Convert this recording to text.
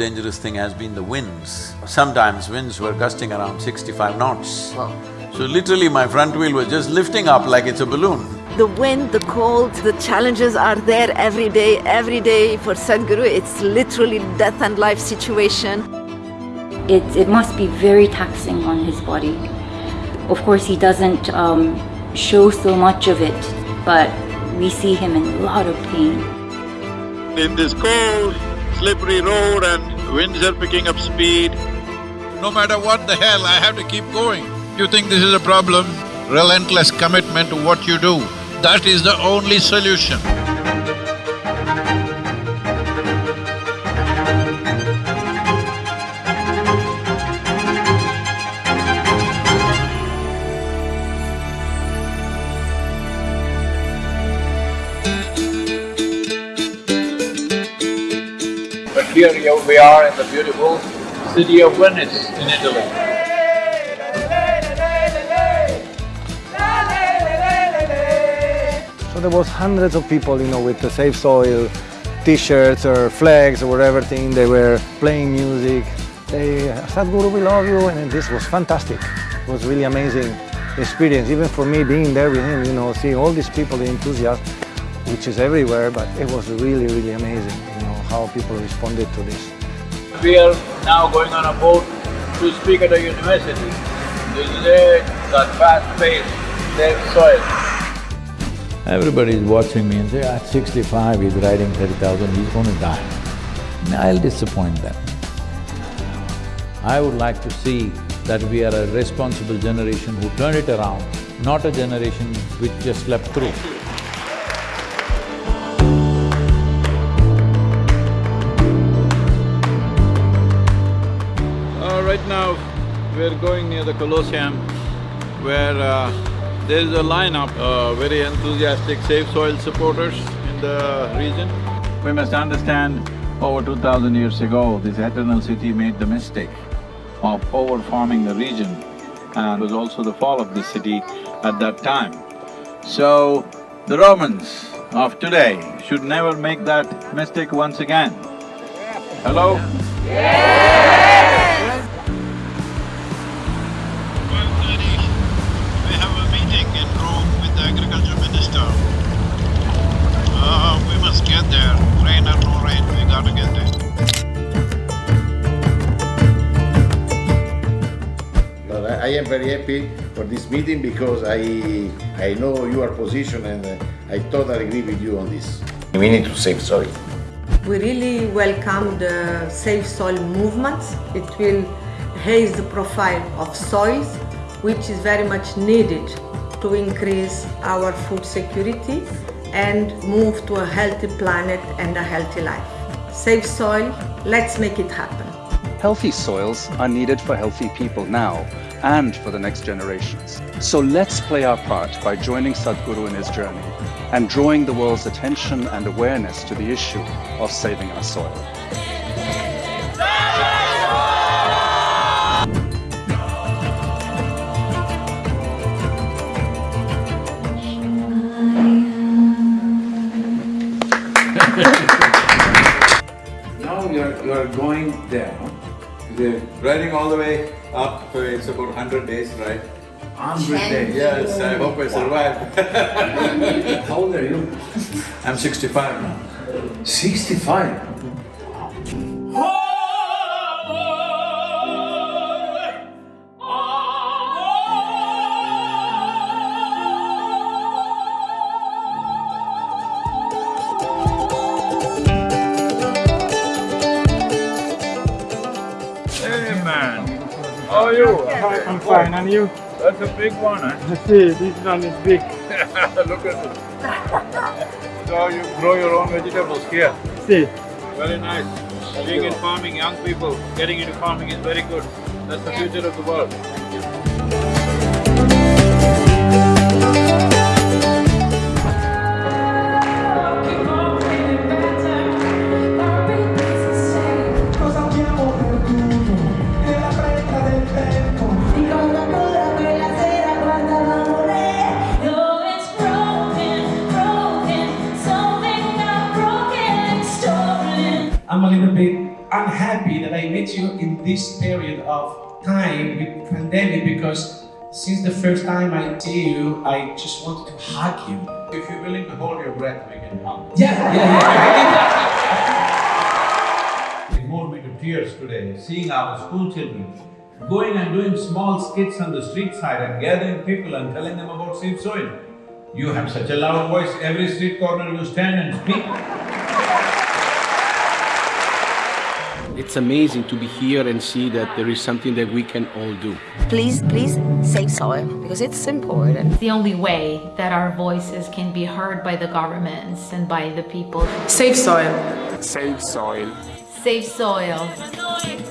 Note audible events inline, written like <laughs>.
dangerous thing has been the winds. Sometimes winds were gusting around sixty-five knots. Wow. So literally my front wheel was just lifting up like it's a balloon. The wind, the cold, the challenges are there every day, every day for Sadhguru. It's literally death and life situation. It, it must be very taxing on his body. Of course, he doesn't um, show so much of it, but we see him in a lot of pain. In this cold, slippery road and winds are picking up speed, no matter what the hell, I have to keep going. You think this is a problem? Relentless commitment to what you do, that is the only solution. Here we are in the beautiful city of Venice in Italy. So there was hundreds of people, you know, with the Save Soil t-shirts or flags or whatever thing. They were playing music. They, Sadhguru, we love you, and this was fantastic. It was really amazing experience, even for me being there with him, you know, seeing all these people, the enthusiasm, which is everywhere, but it was really, really amazing, how people responded to this. We are now going on a boat to speak at a university. This is it, that fast-paced, save soil. Everybody is watching me and say, at sixty-five, he's riding thirty thousand, he's gonna die. I'll disappoint them. I would like to see that we are a responsible generation who turn it around, not a generation which just slept through. We're going near the Colosseum where uh, there is a lineup, uh, very enthusiastic Save Soil supporters in the region. We must understand, over two thousand years ago, this eternal city made the mistake of over-farming the region and was also the fall of the city at that time. So, the Romans of today should never make that mistake once again. Hello? Twelve am very happy for this meeting because I I know your position and uh, I totally agree with you on this. We need to save soil. We really welcome the Save Soil movement. It will raise the profile of soils, which is very much needed to increase our food security and move to a healthy planet and a healthy life. Save soil, let's make it happen. Healthy soils are needed for healthy people now and for the next generations. So let's play our part by joining Sadhguru in his journey and drawing the world's attention and awareness to the issue of saving our soil. Now you're… you're going no? They're riding all the way up, it's about 100 days, right? 100 days? Yes, I hope I survive. <laughs> How old are you? I'm 65 now. 65? How are you? I'm fine, and you? That's a big one, huh? Eh? <laughs> See, this one is big. <laughs> Look at it. So you grow your own vegetables here? See, Very nice. Being in farming, young people getting into farming is very good. That's the future of the world. I'm a little bit unhappy happy that I met you in this period of time with pandemic because since the first time I see you, I just wanted to hug you. If you're willing to hold your breath, we can hug. Yeah, yeah, It moved me to tears today, seeing our school children going and doing small skits on the street side and gathering people and telling them about save soil. You have such a loud voice, every street corner you stand and speak. It's amazing to be here and see that there is something that we can all do. Please, please save soil because it's important. the only way that our voices can be heard by the governments and by the people. Save soil. Save soil. Save soil.